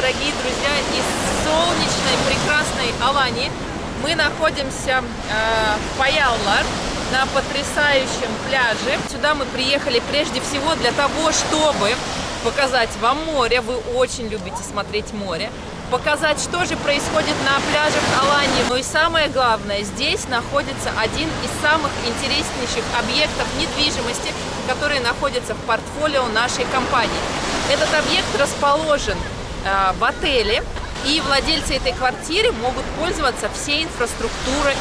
дорогие друзья, из солнечной, прекрасной Алании. Мы находимся э, в Паяллар на потрясающем пляже. Сюда мы приехали прежде всего для того, чтобы показать вам море. Вы очень любите смотреть море. Показать, что же происходит на пляжах Алании. Ну и самое главное, здесь находится один из самых интереснейших объектов недвижимости, которые находятся в портфолио нашей компании. Этот объект расположен в отеле, и владельцы этой квартиры могут пользоваться всей инфраструктурой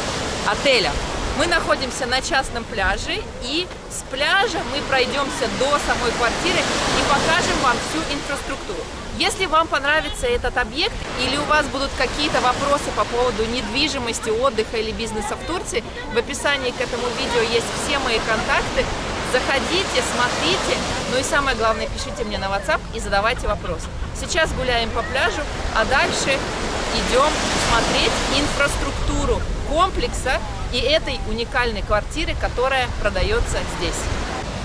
отеля. Мы находимся на частном пляже, и с пляжа мы пройдемся до самой квартиры и покажем вам всю инфраструктуру. Если вам понравится этот объект или у вас будут какие-то вопросы по поводу недвижимости, отдыха или бизнеса в Турции, в описании к этому видео есть все мои контакты. Заходите, смотрите, ну и самое главное, пишите мне на WhatsApp и задавайте вопросы. Сейчас гуляем по пляжу, а дальше идем смотреть инфраструктуру комплекса и этой уникальной квартиры, которая продается здесь.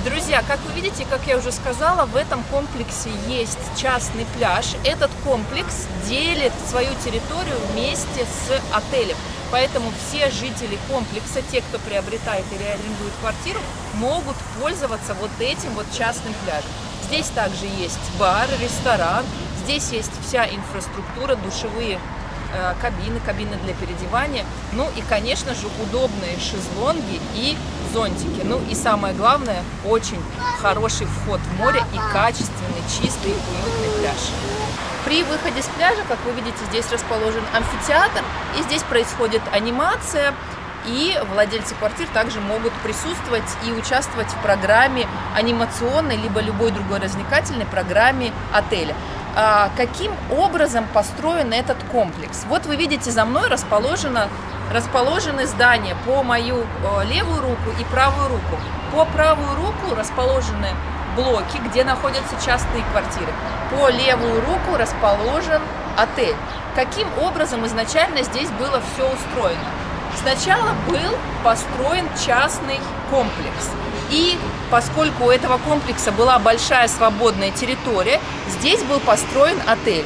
Друзья, как вы видите, как я уже сказала, в этом комплексе есть частный пляж. Этот комплекс делит свою территорию вместе с отелем. Поэтому все жители комплекса, те, кто приобретает или арендует квартиру, могут пользоваться вот этим вот частным пляжем. Здесь также есть бар, ресторан, здесь есть вся инфраструктура, душевые Э, кабины, кабины для переодевания, ну и, конечно же, удобные шезлонги и зонтики. Ну и самое главное, очень хороший вход в море и качественный, чистый, уютный пляж. При выходе с пляжа, как вы видите, здесь расположен амфитеатр, и здесь происходит анимация, и владельцы квартир также могут присутствовать и участвовать в программе анимационной, либо любой другой развлекательной программе отеля. А, каким образом построен этот комплекс. Вот вы видите, за мной расположено, расположены здания по мою э, левую руку и правую руку. По правую руку расположены блоки, где находятся частные квартиры. По левую руку расположен отель. Каким образом изначально здесь было все устроено? Сначала был построен частный комплекс. И поскольку у этого комплекса была большая свободная территория, здесь был построен отель.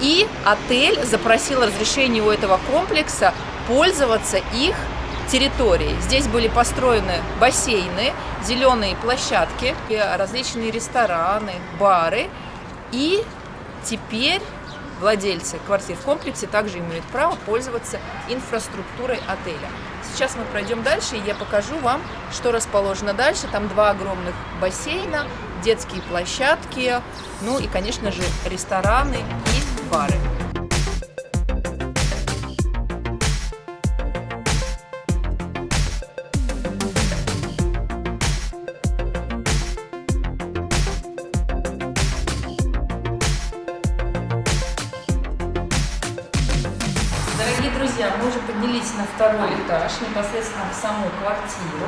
И отель запросил разрешение у этого комплекса пользоваться их территорией. Здесь были построены бассейны, зеленые площадки, различные рестораны, бары. И теперь владельцы квартир в комплексе также имеют право пользоваться инфраструктурой отеля. Сейчас мы пройдем дальше, и я покажу вам, что расположено дальше. Там два огромных бассейна, детские площадки, ну и, конечно же, рестораны и бары. Друзья, мы уже поднялись на второй этаж, непосредственно в саму квартиру.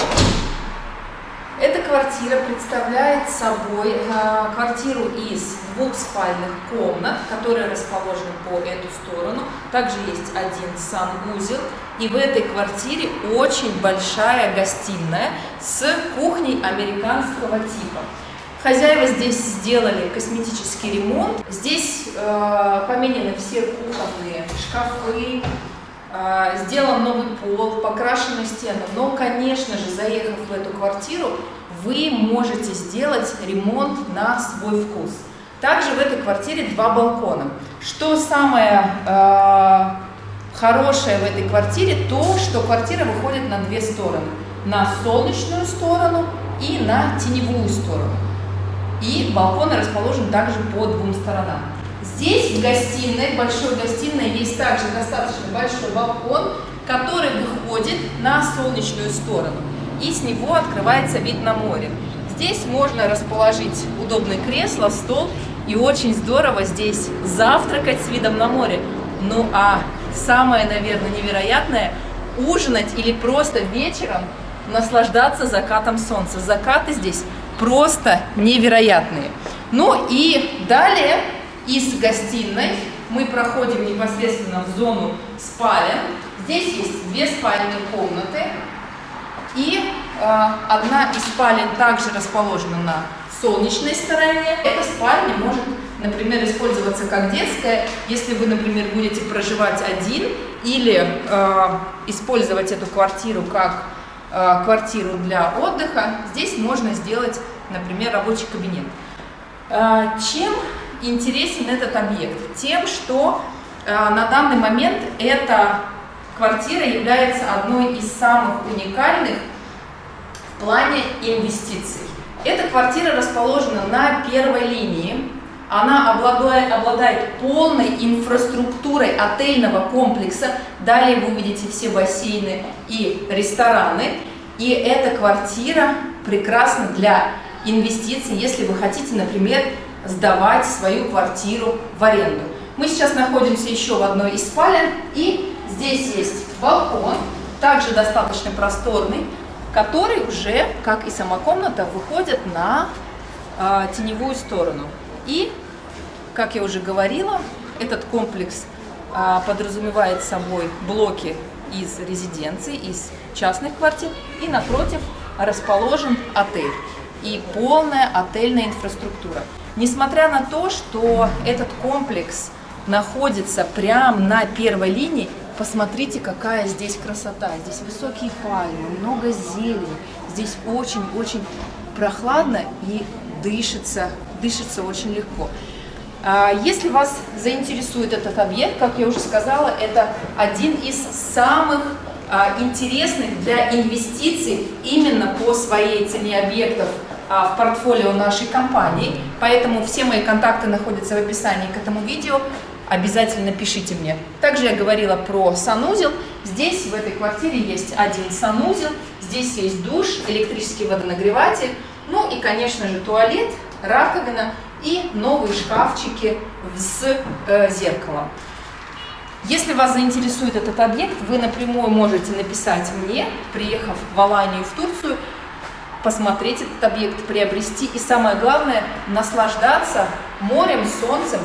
Эта квартира представляет собой э, квартиру из двух спальных комнат, которые расположены по эту сторону. Также есть один санузел. И в этой квартире очень большая гостиная с кухней американского типа. Хозяева здесь сделали косметический ремонт. Здесь э, поменены все кухонные шкафы, сделан новый пол, покрашены стены. Но, конечно же, заехав в эту квартиру, вы можете сделать ремонт на свой вкус. Также в этой квартире два балкона. Что самое э, хорошее в этой квартире, то, что квартира выходит на две стороны. На солнечную сторону и на теневую сторону. И балконы расположены также по двум сторонам. Здесь в гостиной, большой гостиной, есть также достаточно большой балкон, который выходит на солнечную сторону. И с него открывается вид на море. Здесь можно расположить удобное кресло, стол. И очень здорово здесь завтракать с видом на море. Ну а самое, наверное, невероятное, ужинать или просто вечером наслаждаться закатом солнца. Закаты здесь просто невероятные. Ну и далее из гостиной мы проходим непосредственно в зону спален. Здесь есть две спальные комнаты. И э, одна из спален также расположена на солнечной стороне. Эта спальня может например, использоваться как детская, если вы, например, будете проживать один или э, использовать эту квартиру как э, квартиру для отдыха, здесь можно сделать, например, рабочий кабинет. Э, чем интересен этот объект? Тем, что э, на данный момент эта квартира является одной из самых уникальных в плане инвестиций. Эта квартира расположена на первой линии. Она обладает, обладает полной инфраструктурой отельного комплекса. Далее вы увидите все бассейны и рестораны. И эта квартира прекрасна для инвестиций, если вы хотите, например, сдавать свою квартиру в аренду. Мы сейчас находимся еще в одной из спален, и здесь есть балкон, также достаточно просторный, который уже, как и сама комната, выходит на э, теневую сторону. И, как я уже говорила, этот комплекс э, подразумевает собой блоки из резиденций, из частных квартир, и напротив расположен отель и полная отельная инфраструктура. Несмотря на то, что этот комплекс находится прямо на первой линии, посмотрите, какая здесь красота. Здесь высокие пальмы, много зелени. Здесь очень-очень прохладно и дышится, дышится очень легко. А, если вас заинтересует этот объект, как я уже сказала, это один из самых а, интересных для инвестиций именно по своей цене объектов в портфолио нашей компании. Поэтому все мои контакты находятся в описании к этому видео. Обязательно пишите мне. Также я говорила про санузел. Здесь в этой квартире есть один санузел. Здесь есть душ, электрический водонагреватель. Ну и, конечно же, туалет, раковина и новые шкафчики с э, зеркалом. Если вас заинтересует этот объект, вы напрямую можете написать мне, приехав в Аланию, в Турцию, посмотреть этот объект, приобрести и самое главное, наслаждаться морем, солнцем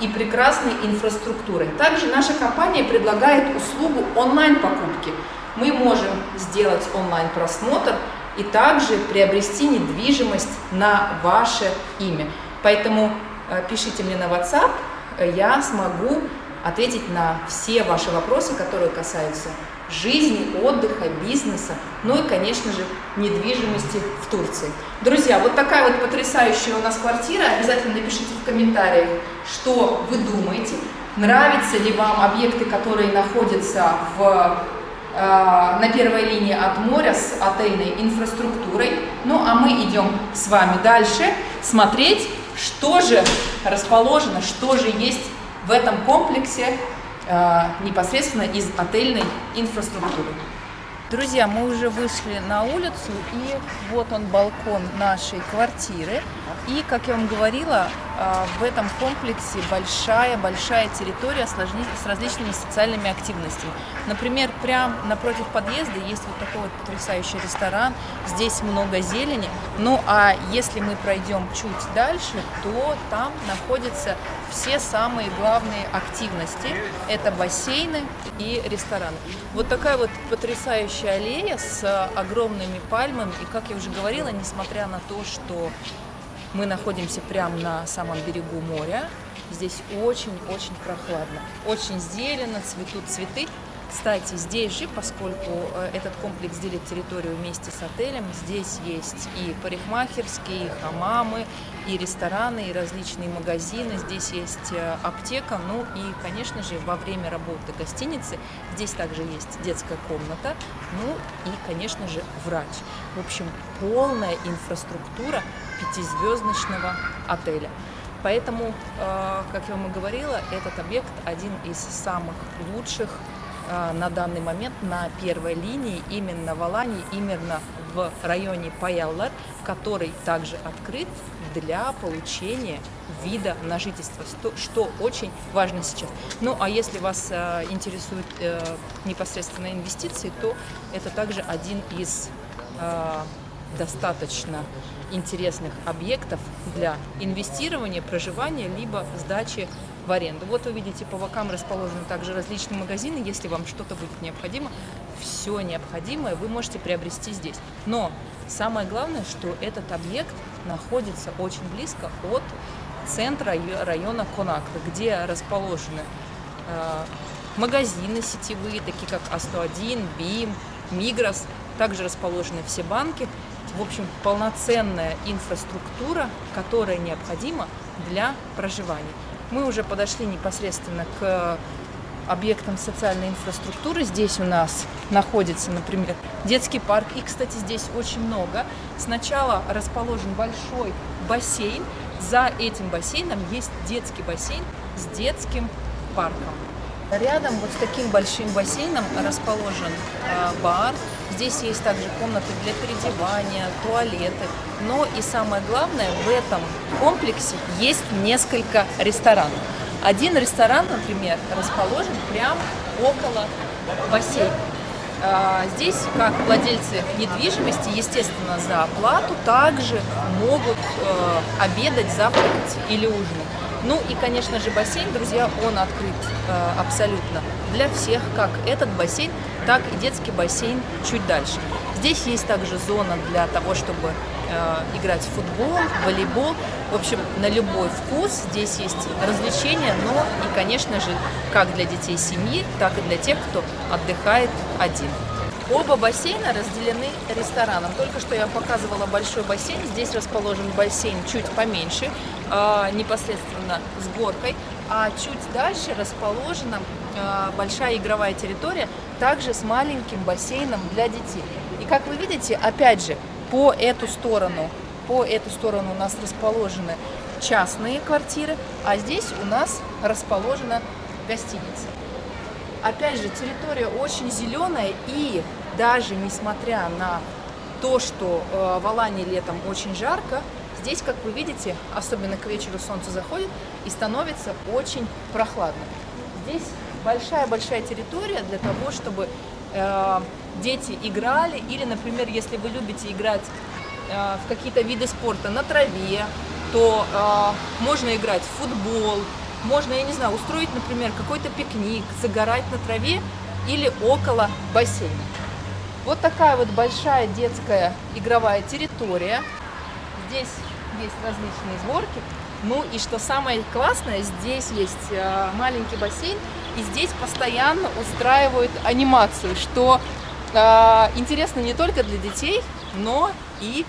и прекрасной инфраструктурой. Также наша компания предлагает услугу онлайн-покупки. Мы можем сделать онлайн-просмотр и также приобрести недвижимость на ваше имя. Поэтому э, пишите мне на WhatsApp, я смогу ответить на все ваши вопросы, которые касаются жизни, отдыха, бизнеса, ну и, конечно же, недвижимости в Турции. Друзья, вот такая вот потрясающая у нас квартира. Обязательно напишите в комментариях, что вы думаете. Нравятся ли вам объекты, которые находятся в, э, на первой линии от моря с отельной инфраструктурой. Ну а мы идем с вами дальше смотреть, что же расположено, что же есть в этом комплексе Э, непосредственно из отельной инфраструктуры. Друзья, мы уже вышли на улицу, и вот он балкон нашей квартиры. И, как я вам говорила, а, в этом комплексе большая-большая территория с различными социальными активностями. Например, прямо напротив подъезда есть вот такой вот потрясающий ресторан, здесь много зелени. Ну а если мы пройдем чуть дальше, то там находятся все самые главные активности. Это бассейны и рестораны. Вот такая вот потрясающая аллея с огромными пальмами. И, как я уже говорила, несмотря на то, что мы находимся прямо на самом берегу моря. Здесь очень-очень прохладно. Очень зелено, цветут цветы. Кстати, здесь же, поскольку э, этот комплекс делит территорию вместе с отелем, здесь есть и парикмахерские, и хамамы, и рестораны, и различные магазины, здесь есть э, аптека, ну и, конечно же, во время работы гостиницы здесь также есть детская комната, ну и, конечно же, врач. В общем, полная инфраструктура пятизвездочного отеля. Поэтому, э, как я вам и говорила, этот объект один из самых лучших на данный момент на первой линии именно в Алании, именно в районе Паяллар, который также открыт для получения вида на жительство, что очень важно сейчас. Ну, а если вас э, интересуют э, непосредственно инвестиции, то это также один из э, достаточно интересных объектов для инвестирования, проживания, либо сдачи в аренду. Вот вы видите, по бокам расположены также различные магазины. Если вам что-то будет необходимо, все необходимое вы можете приобрести здесь. Но самое главное, что этот объект находится очень близко от центра района Конаклы, где расположены э, магазины сетевые, такие как А101, БИМ, Мигрос. Также расположены все банки. В общем, полноценная инфраструктура, которая необходима для проживания. Мы уже подошли непосредственно к объектам социальной инфраструктуры. Здесь у нас находится, например, детский парк. И, кстати, здесь очень много. Сначала расположен большой бассейн. За этим бассейном есть детский бассейн с детским парком. Рядом вот с таким большим бассейном расположен э, бар. Здесь есть также комнаты для переодевания, туалеты. Но и самое главное, в этом комплексе есть несколько ресторанов. Один ресторан, например, расположен прямо около бассейна. А, здесь, как владельцы недвижимости, естественно, за оплату также могут э, обедать, завтракать или ужинать. Ну и, конечно же, бассейн, друзья, он открыт э, абсолютно для всех, как этот бассейн, так и детский бассейн чуть дальше. Здесь есть также зона для того, чтобы э, играть в футбол, волейбол. В общем, на любой вкус здесь есть развлечения, но и, конечно же, как для детей семьи, так и для тех, кто отдыхает один. Оба бассейна разделены рестораном. Только что я показывала большой бассейн. Здесь расположен бассейн чуть поменьше, э, непосредственно с горкой. А чуть дальше расположена большая игровая территория, также с маленьким бассейном для детей. И как вы видите, опять же, по эту сторону, по эту сторону у нас расположены частные квартиры, а здесь у нас расположена гостиница. Опять же, территория очень зеленая и даже несмотря на то, что э, в Алании летом очень жарко, здесь, как вы видите, особенно к вечеру солнце заходит и становится очень прохладно. Здесь большая-большая территория для того, чтобы э, дети играли, или, например, если вы любите играть э, в какие-то виды спорта на траве, то э, можно играть в футбол, можно, я не знаю, устроить, например, какой-то пикник, загорать на траве или около бассейна. Вот такая вот большая детская игровая территория. Здесь есть различные сборки. Ну и что самое классное, здесь есть э, маленький бассейн, и здесь постоянно устраивают анимацию, что э, интересно не только для детей, но и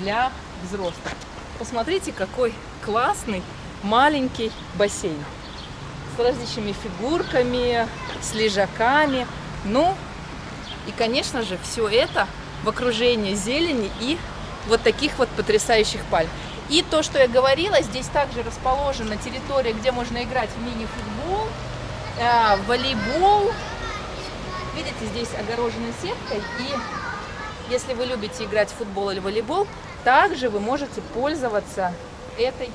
для взрослых. Посмотрите, какой классный маленький бассейн с различными фигурками, с лежаками. Ну, и, конечно же, все это в окружении зелени и вот таких вот потрясающих пальм. И то, что я говорила, здесь также расположена территория, где можно играть в мини-футбол, э, волейбол. Видите, здесь огорожена сеткой. И если вы любите играть в футбол или волейбол, также вы можете пользоваться этой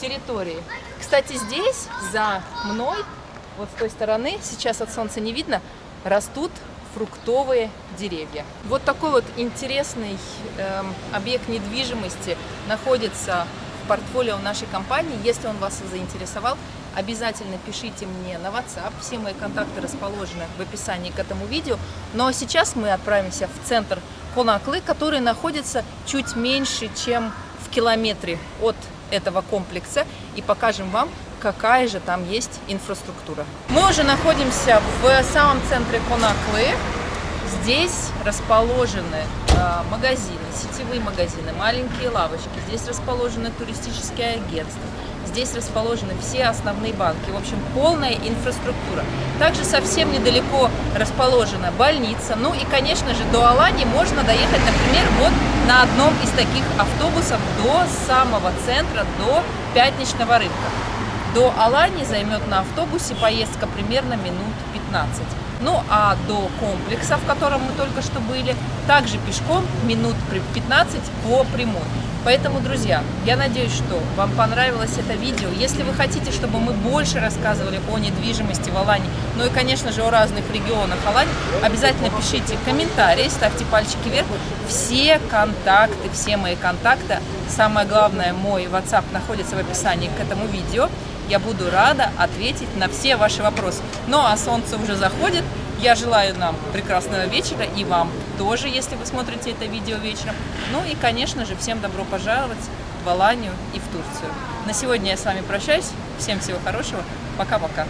территорией. Кстати, здесь за мной, вот с той стороны, сейчас от солнца не видно, растут фруктовые деревья. Вот такой вот интересный э, объект недвижимости находится в портфолио нашей компании. Если он вас заинтересовал, обязательно пишите мне на WhatsApp. Все мои контакты расположены в описании к этому видео. Но сейчас мы отправимся в центр Конаклы, который находится чуть меньше, чем в километре от этого комплекса. И покажем вам, какая же там есть инфраструктура. Мы уже находимся в самом центре Конаклы. Здесь расположены э, магазины, сетевые магазины, маленькие лавочки. Здесь расположены туристические агентства. Здесь расположены все основные банки. В общем, полная инфраструктура. Также совсем недалеко расположена больница. Ну и, конечно же, до Алани можно доехать, например, вот на одном из таких автобусов до самого центра, до пятничного рынка. До Алани займет на автобусе поездка примерно минут 15. Ну а до комплекса, в котором мы только что были, также пешком минут 15 по прямой. Поэтому, друзья, я надеюсь, что вам понравилось это видео. Если вы хотите, чтобы мы больше рассказывали о недвижимости в Алане, ну и, конечно же, о разных регионах Алани, обязательно пишите комментарии, ставьте пальчики вверх. Все контакты, все мои контакты, самое главное, мой WhatsApp находится в описании к этому видео. Я буду рада ответить на все ваши вопросы. Ну а солнце уже заходит. Я желаю нам прекрасного вечера и вам тоже, если вы смотрите это видео вечером. Ну и, конечно же, всем добро пожаловать в Аланию и в Турцию. На сегодня я с вами прощаюсь. Всем всего хорошего. Пока-пока.